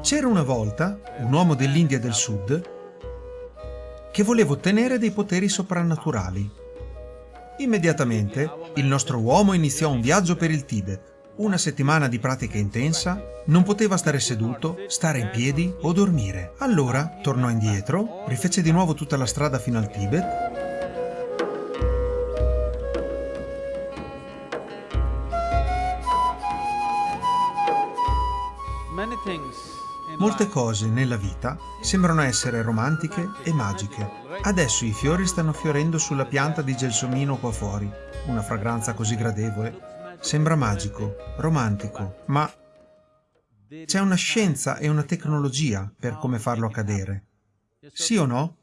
C'era una volta un uomo dell'India del Sud che voleva ottenere dei poteri soprannaturali. Immediatamente il nostro uomo iniziò un viaggio per il Tibet. Una settimana di pratica intensa, non poteva stare seduto, stare in piedi o dormire. Allora tornò indietro, rifece di nuovo tutta la strada fino al Tibet Molte cose nella vita sembrano essere romantiche e magiche. Adesso i fiori stanno fiorendo sulla pianta di gelsomino qua fuori. Una fragranza così gradevole. Sembra magico, romantico, ma c'è una scienza e una tecnologia per come farlo accadere. Sì o no?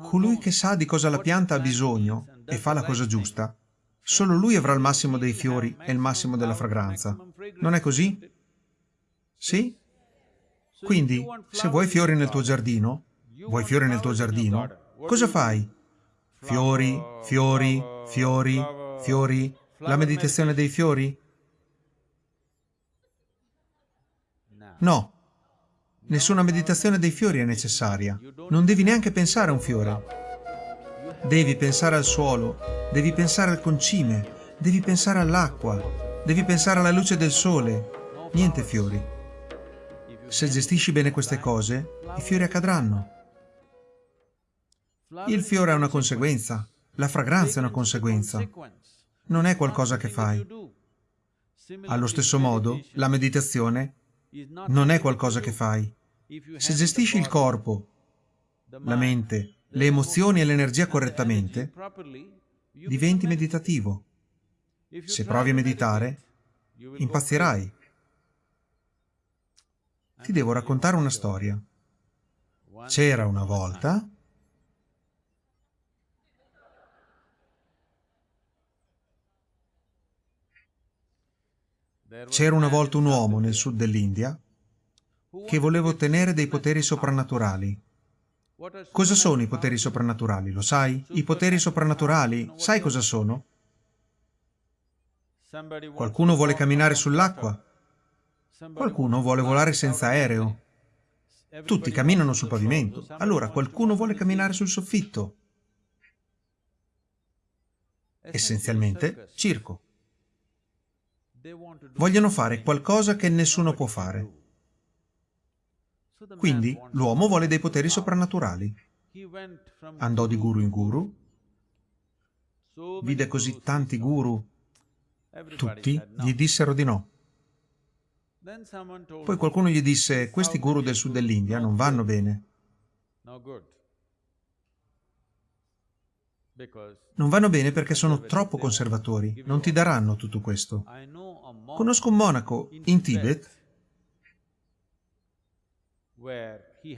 Colui che sa di cosa la pianta ha bisogno e fa la cosa giusta, solo lui avrà il massimo dei fiori e il massimo della fragranza. Non è così? Sì? Quindi, se vuoi fiori nel tuo giardino, vuoi fiori nel tuo giardino, cosa fai? Fiori, fiori, fiori, fiori, la meditazione dei fiori? No, nessuna meditazione dei fiori è necessaria. Non devi neanche pensare a un fiore. Devi pensare al suolo, devi pensare al concime, devi pensare all'acqua, devi pensare alla luce del sole. Niente fiori. Se gestisci bene queste cose, i fiori accadranno. Il fiore è una conseguenza, la fragranza è una conseguenza. Non è qualcosa che fai. Allo stesso modo, la meditazione non è qualcosa che fai. Se gestisci il corpo, la mente, le emozioni e l'energia correttamente, diventi meditativo. Se provi a meditare, impazzirai. Ti devo raccontare una storia. C'era una volta... C'era una volta un uomo nel sud dell'India che voleva ottenere dei poteri soprannaturali. Cosa sono i poteri soprannaturali, lo sai? I poteri soprannaturali, sai cosa sono? Qualcuno vuole camminare sull'acqua, Qualcuno vuole volare senza aereo. Tutti camminano sul pavimento, allora qualcuno vuole camminare sul soffitto. Essenzialmente, circo. Vogliono fare qualcosa che nessuno può fare. Quindi l'uomo vuole dei poteri soprannaturali. Andò di guru in guru, vide così tanti guru, tutti gli dissero di no. Poi qualcuno gli disse, questi guru del sud dell'India non vanno bene. Non vanno bene perché sono troppo conservatori, non ti daranno tutto questo. Conosco un monaco in Tibet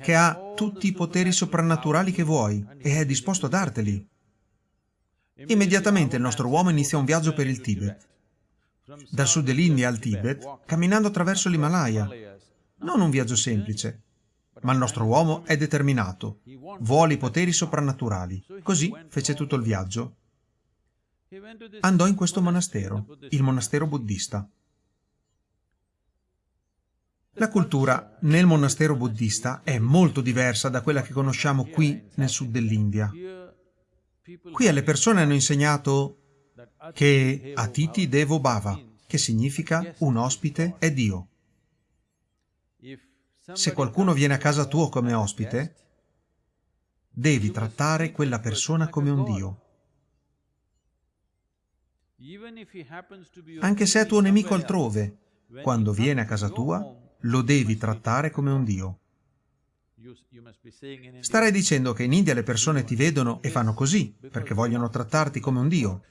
che ha tutti i poteri soprannaturali che vuoi e è disposto a darteli. Immediatamente il nostro uomo inizia un viaggio per il Tibet dal sud dell'India al Tibet, camminando attraverso l'Himalaya. Non un viaggio semplice, ma il nostro uomo è determinato, vuole i poteri soprannaturali. Così fece tutto il viaggio. Andò in questo monastero, il monastero buddista. La cultura nel monastero buddista è molto diversa da quella che conosciamo qui nel sud dell'India. Qui alle persone hanno insegnato che Atiti Devo Bhava, che significa un ospite è Dio. Se qualcuno viene a casa tuo come ospite, devi trattare quella persona come un Dio. Anche se è tuo nemico altrove, quando viene a casa tua, lo devi trattare come un Dio. Starei dicendo che in India le persone ti vedono e fanno così, perché vogliono trattarti come un Dio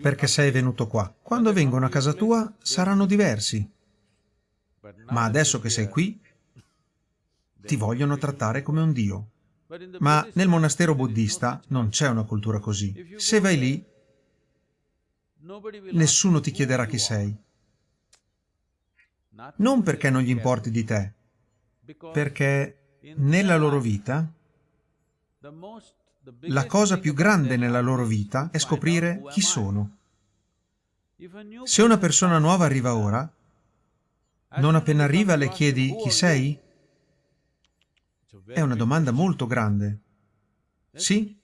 perché sei venuto qua. Quando vengono a casa tua saranno diversi. Ma adesso che sei qui, ti vogliono trattare come un dio. Ma nel monastero buddista non c'è una cultura così. Se vai lì, nessuno ti chiederà chi sei. Non perché non gli importi di te, perché nella loro vita la cosa più grande nella loro vita è scoprire chi sono. Se una persona nuova arriva ora, Non appena arriva le chiedi chi sei? È una domanda molto grande. Sì?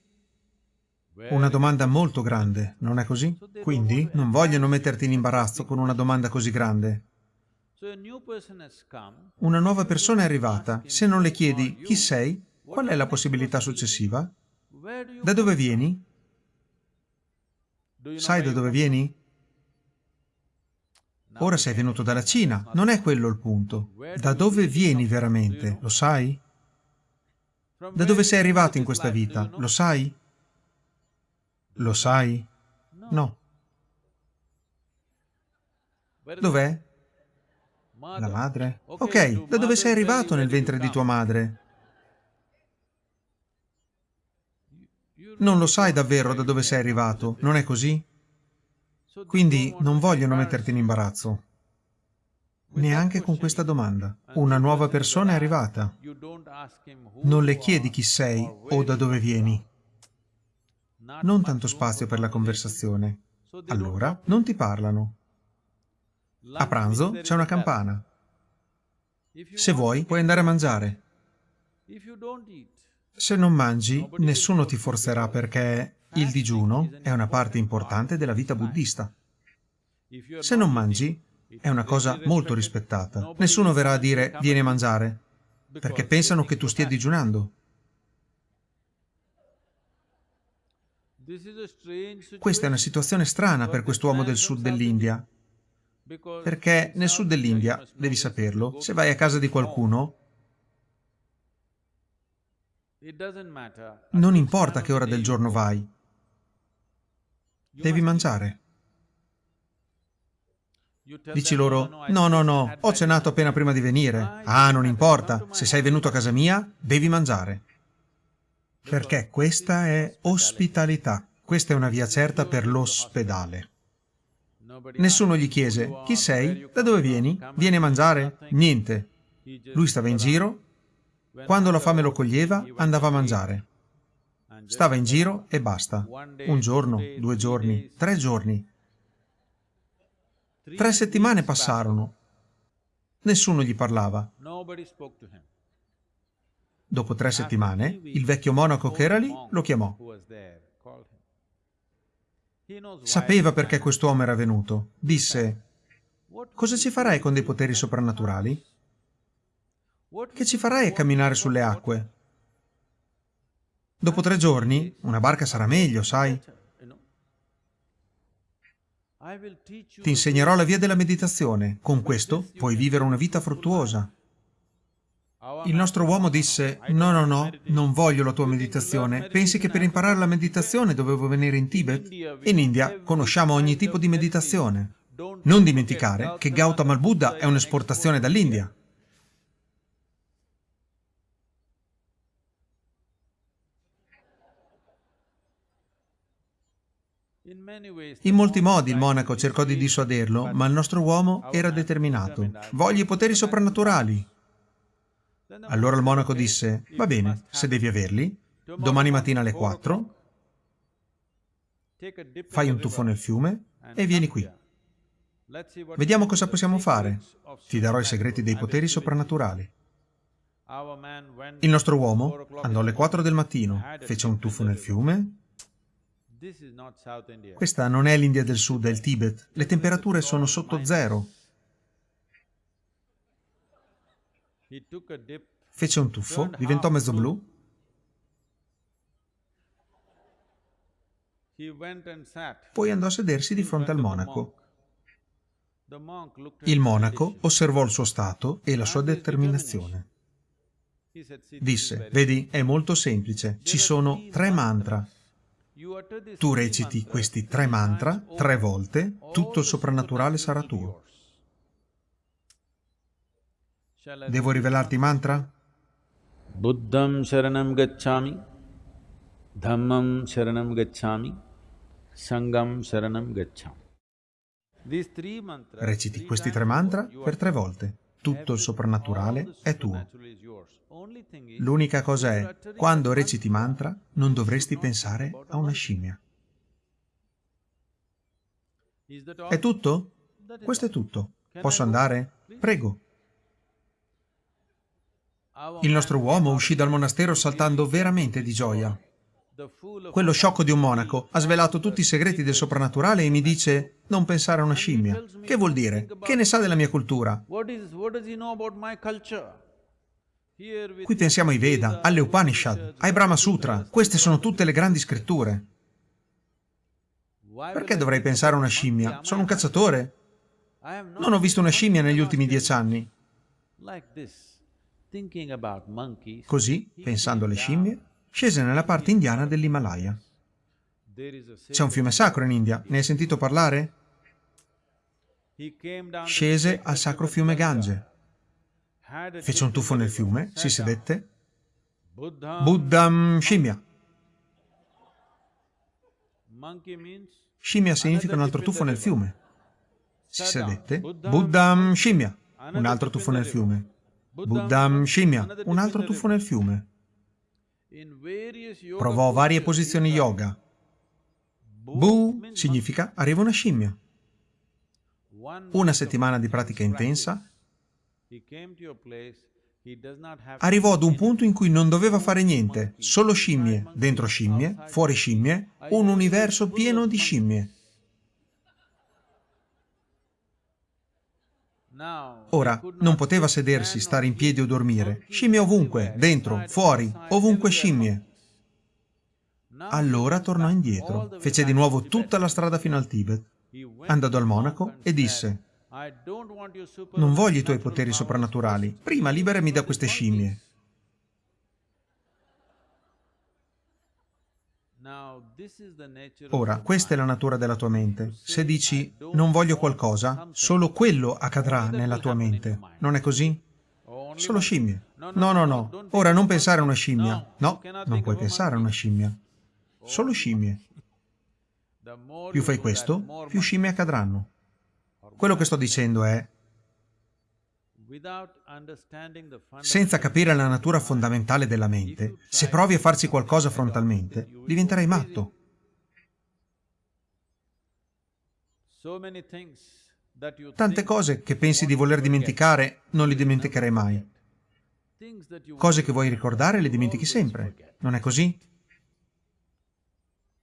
Una domanda molto grande, non è così? Quindi non vogliono metterti in imbarazzo con una domanda così grande. Una nuova persona è arrivata. Se non le chiedi chi sei, qual è la possibilità successiva? Da dove vieni? Sai da dove vieni? Ora sei venuto dalla Cina, non è quello il punto. Da dove vieni veramente, lo sai? Da dove sei arrivato in questa vita, lo sai? Lo sai? No. Dov'è? La madre? Ok, da dove sei arrivato nel ventre di tua madre? Non lo sai davvero da dove sei arrivato, non è così? Quindi non vogliono metterti in imbarazzo. Neanche con questa domanda. Una nuova persona è arrivata. Non le chiedi chi sei o da dove vieni. Non tanto spazio per la conversazione. Allora non ti parlano. A pranzo c'è una campana. Se vuoi, puoi andare a mangiare. Se non mangi, nessuno ti forzerà perché il digiuno è una parte importante della vita buddista. Se non mangi, è una cosa molto rispettata. Nessuno verrà a dire vieni a mangiare, perché pensano che tu stia digiunando. Questa è una situazione strana per quest'uomo del sud dell'India, perché nel sud dell'India, devi saperlo, se vai a casa di qualcuno, non importa che ora del giorno vai, devi mangiare. Dici loro, no, no, no, ho cenato appena prima di venire. Ah, non importa, se sei venuto a casa mia, devi mangiare. Perché questa è ospitalità. Questa è una via certa per l'ospedale. Nessuno gli chiese, chi sei? Da dove vieni? Vieni a mangiare? Niente. Lui stava in giro, quando la fame lo coglieva andava a mangiare. Stava in giro e basta. Un giorno, due giorni, tre giorni. Tre settimane passarono. Nessuno gli parlava. Dopo tre settimane, il vecchio monaco che era lì lo chiamò. Sapeva perché quest'uomo era venuto. Disse, cosa ci farai con dei poteri soprannaturali? Che ci farai a camminare sulle acque? Dopo tre giorni, una barca sarà meglio, sai? Ti insegnerò la via della meditazione. Con questo puoi vivere una vita fruttuosa. Il nostro uomo disse, no, no, no, non voglio la tua meditazione. Pensi che per imparare la meditazione dovevo venire in Tibet? In India conosciamo ogni tipo di meditazione. Non dimenticare che Gautama Buddha è un'esportazione dall'India. In molti modi il monaco cercò di dissuaderlo, ma il nostro uomo era determinato. Voglio i poteri soprannaturali. Allora il monaco disse, va bene, se devi averli, domani mattina alle 4, fai un tuffo nel fiume e vieni qui. Vediamo cosa possiamo fare. Ti darò i segreti dei poteri soprannaturali. Il nostro uomo andò alle 4 del mattino, fece un tuffo nel fiume. Questa non è l'India del Sud, è il Tibet. Le temperature sono sotto zero. Fece un tuffo, diventò mezzo blu. Poi andò a sedersi di fronte al monaco. Il monaco osservò il suo stato e la sua determinazione. Disse, vedi, è molto semplice, ci sono tre mantra. Tu reciti questi tre mantra tre volte, tutto il soprannaturale sarà tuo. Devo rivelarti i mantra? Buddham Sharanam Gacchami, Dhammam Sharanam Gacchami, Sangam Sharanam Gacchami. Reciti questi tre mantra per tre volte. Tutto il soprannaturale è tuo. L'unica cosa è, quando reciti mantra, non dovresti pensare a una scimmia. È tutto? Questo è tutto. Posso andare? Prego. Il nostro uomo uscì dal monastero saltando veramente di gioia. Quello sciocco di un monaco ha svelato tutti i segreti del soprannaturale e mi dice non pensare a una scimmia. Che vuol dire? Che ne sa della mia cultura? Qui pensiamo ai Veda, alle Upanishad, ai Brahma Sutra. Queste sono tutte le grandi scritture. Perché dovrei pensare a una scimmia? Sono un cacciatore. Non ho visto una scimmia negli ultimi dieci anni. Così, pensando alle scimmie, scese nella parte indiana dell'Himalaya. C'è un fiume sacro in India, ne hai sentito parlare? Scese al sacro fiume Gange. Fece un tuffo nel fiume, si sedette. Buddham scimmia. Scimmia significa un altro tuffo nel fiume. Si sedette. Buddham scimmia. Un altro tuffo nel fiume. Buddham scimmia. Un altro tuffo nel fiume. Provò varie posizioni yoga. Bu significa arriva una scimmia. Una settimana di pratica intensa arrivò ad un punto in cui non doveva fare niente, solo scimmie, dentro scimmie, fuori scimmie, un universo pieno di scimmie. Ora, non poteva sedersi, stare in piedi o dormire. Scimmie ovunque, dentro, fuori, ovunque scimmie. Allora tornò indietro, fece di nuovo tutta la strada fino al Tibet, andò dal monaco e disse non voglio i tuoi poteri soprannaturali, prima liberami da queste scimmie. Ora, questa è la natura della tua mente. Se dici non voglio qualcosa, solo quello accadrà nella tua mente. Non è così? Solo scimmie. No, no, no. Ora non pensare a una scimmia. No, non puoi pensare a una scimmia. Solo scimmie. Più fai questo, più scimmie accadranno. Quello che sto dicendo è senza capire la natura fondamentale della mente, se provi a farci qualcosa frontalmente, diventerai matto. Tante cose che pensi di voler dimenticare, non le dimenticherai mai. Cose che vuoi ricordare le dimentichi sempre. Non è così?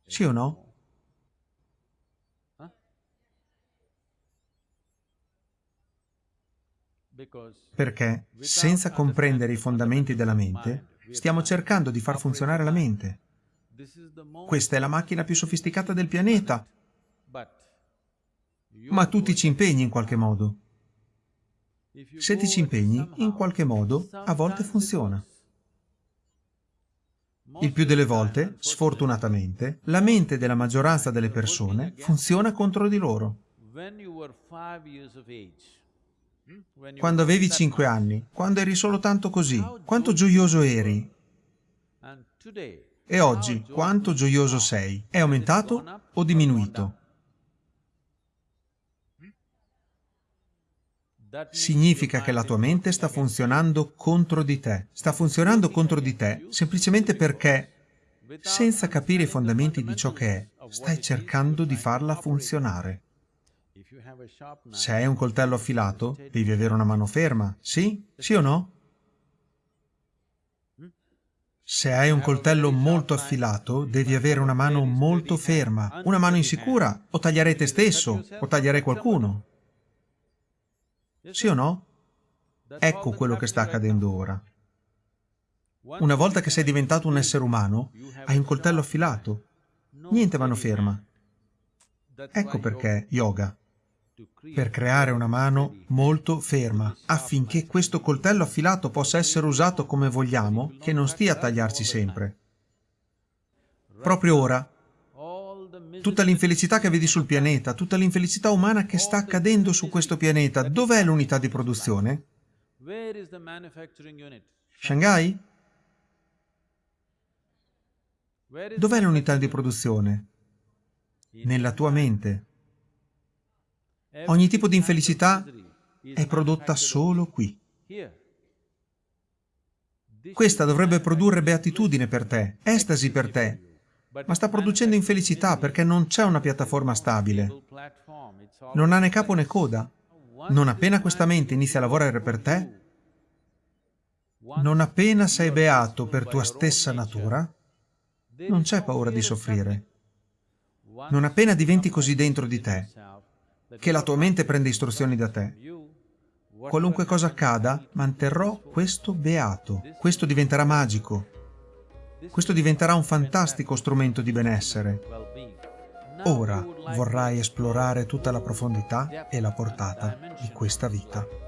Sì o no? Perché senza comprendere i fondamenti della mente, stiamo cercando di far funzionare la mente. Questa è la macchina più sofisticata del pianeta, ma tu ti ci impegni in qualche modo. Se ti ci impegni, in qualche modo, a volte funziona. Il più delle volte, sfortunatamente, la mente della maggioranza delle persone funziona contro di loro. Quando avevi cinque anni, quando eri solo tanto così, quanto gioioso eri? E oggi, quanto gioioso sei? È aumentato o diminuito? Significa che la tua mente sta funzionando contro di te. Sta funzionando contro di te semplicemente perché, senza capire i fondamenti di ciò che è, stai cercando di farla funzionare. Se hai un coltello affilato, devi avere una mano ferma, sì? Sì o no? Se hai un coltello molto affilato, devi avere una mano molto ferma. Una mano insicura, o taglierei te stesso, o taglierei qualcuno. Sì o no? Ecco quello che sta accadendo ora. Una volta che sei diventato un essere umano, hai un coltello affilato. Niente mano ferma. Ecco perché yoga per creare una mano molto ferma, affinché questo coltello affilato possa essere usato come vogliamo, che non stia a tagliarci sempre. Proprio ora, tutta l'infelicità che vedi sul pianeta, tutta l'infelicità umana che sta accadendo su questo pianeta, dov'è l'unità di produzione? Shanghai? Dov'è l'unità di produzione? Nella tua mente. Ogni tipo di infelicità è prodotta solo qui. Questa dovrebbe produrre beatitudine per te, estasi per te, ma sta producendo infelicità perché non c'è una piattaforma stabile. Non ha né capo né coda. Non appena questa mente inizia a lavorare per te, non appena sei beato per tua stessa natura, non c'è paura di soffrire. Non appena diventi così dentro di te, che la tua mente prende istruzioni da te, qualunque cosa accada, manterrò questo beato. Questo diventerà magico. Questo diventerà un fantastico strumento di benessere. Ora vorrai esplorare tutta la profondità e la portata di questa vita.